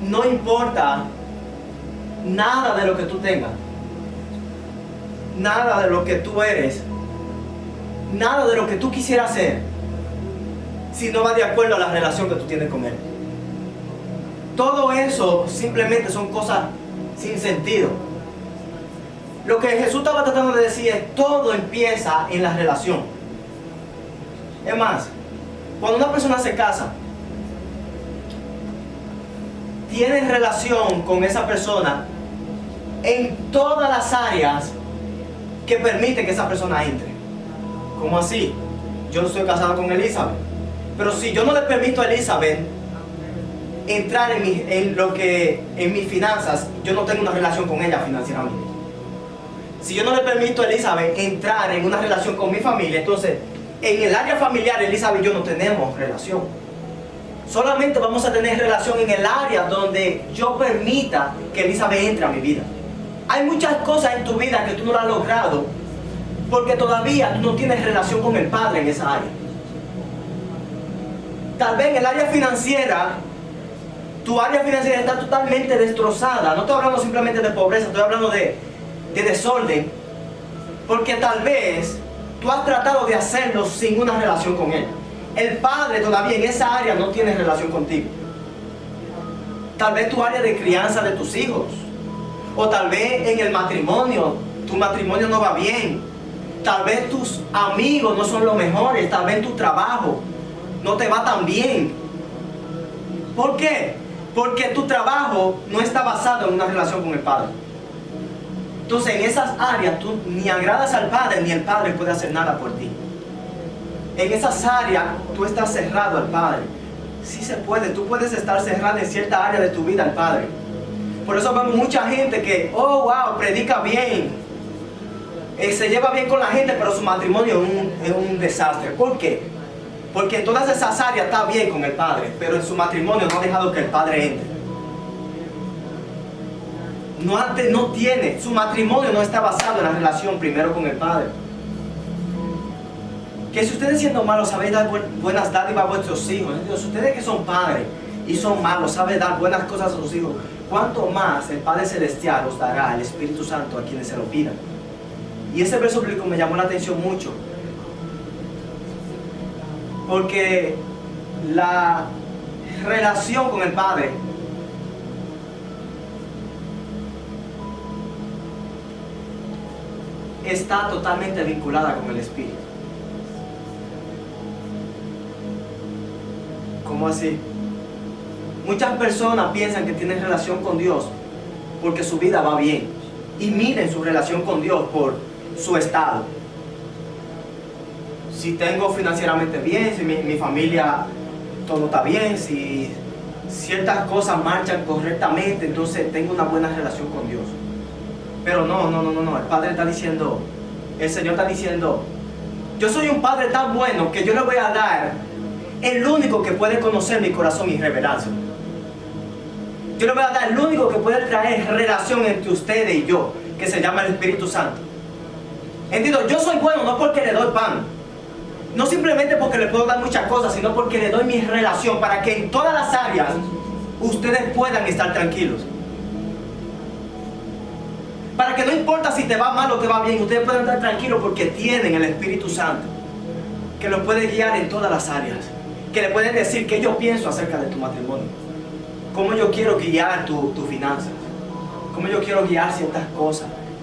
no importa nada de lo que tú tengas, nada de lo que tú eres, nada de lo que tú quisieras hacer, si no va de acuerdo a la relación que tú tienes con Él. Todo eso simplemente son cosas sin sentido. Lo que Jesús estaba tratando de decir es, todo empieza en la relación. Es más, cuando una persona se casa, tienes relación con esa persona en todas las áreas que permite que esa persona entre. ¿Cómo así? Yo no estoy casado con Elizabeth. Pero si yo no le permito a Elizabeth entrar en, mi, en lo que en mis finanzas, yo no tengo una relación con ella financieramente. Si yo no le permito a Elizabeth entrar en una relación con mi familia, entonces en el área familiar Elizabeth y yo no tenemos relación. Solamente vamos a tener relación en el área donde yo permita que Elizabeth entre a mi vida. Hay muchas cosas en tu vida que tú no lo has logrado porque todavía tú no tienes relación con el Padre en esa área. Tal vez en el área financiera, tu área financiera está totalmente destrozada. No estoy hablando simplemente de pobreza, estoy hablando de, de desorden. Porque tal vez tú has tratado de hacerlo sin una relación con Él. El Padre todavía en esa área no tiene relación contigo. Tal vez tu área de crianza de tus hijos. O tal vez en el matrimonio, tu matrimonio no va bien. Tal vez tus amigos no son los mejores. Tal vez tu trabajo no te va tan bien. ¿Por qué? Porque tu trabajo no está basado en una relación con el Padre. Entonces en esas áreas tú ni agradas al Padre ni el Padre puede hacer nada por ti. En esas áreas tú estás cerrado al Padre. Sí se puede, tú puedes estar cerrado en cierta área de tu vida al Padre. Por eso vemos mucha gente que, oh wow, predica bien. Eh, se lleva bien con la gente, pero su matrimonio es un, es un desastre. ¿Por qué? Porque en todas esas áreas está bien con el Padre, pero en su matrimonio no ha dejado que el Padre entre no tiene, su matrimonio no está basado en la relación primero con el Padre. Que si ustedes siendo malos saben dar buenas dádivas a vuestros hijos, si ustedes que son padres y son malos saben dar buenas cosas a sus hijos, ¿cuánto más el Padre Celestial os dará el Espíritu Santo a quienes se lo pidan? Y ese verso bíblico me llamó la atención mucho. Porque la relación con el Padre está totalmente vinculada con el Espíritu. ¿Cómo así? Muchas personas piensan que tienen relación con Dios porque su vida va bien y miren su relación con Dios por su estado. Si tengo financieramente bien, si mi, mi familia todo está bien, si ciertas cosas marchan correctamente, entonces tengo una buena relación con Dios. Pero no, no, no, no, no. El Padre está diciendo, el Señor está diciendo, yo soy un Padre tan bueno que yo le voy a dar el único que puede conocer mi corazón y revelación. Yo le voy a dar el único que puede traer relación entre ustedes y yo, que se llama el Espíritu Santo. Entiendo, yo soy bueno no porque le doy pan, no simplemente porque le puedo dar muchas cosas, sino porque le doy mi relación para que en todas las áreas ustedes puedan estar tranquilos. Para que no importa si te va mal o te va bien, ustedes pueden estar tranquilos porque tienen el Espíritu Santo que los puede guiar en todas las áreas. Que le pueden decir qué yo pienso acerca de tu matrimonio. Cómo yo quiero guiar tu, tu finanzas. Cómo yo quiero guiar ciertas cosas.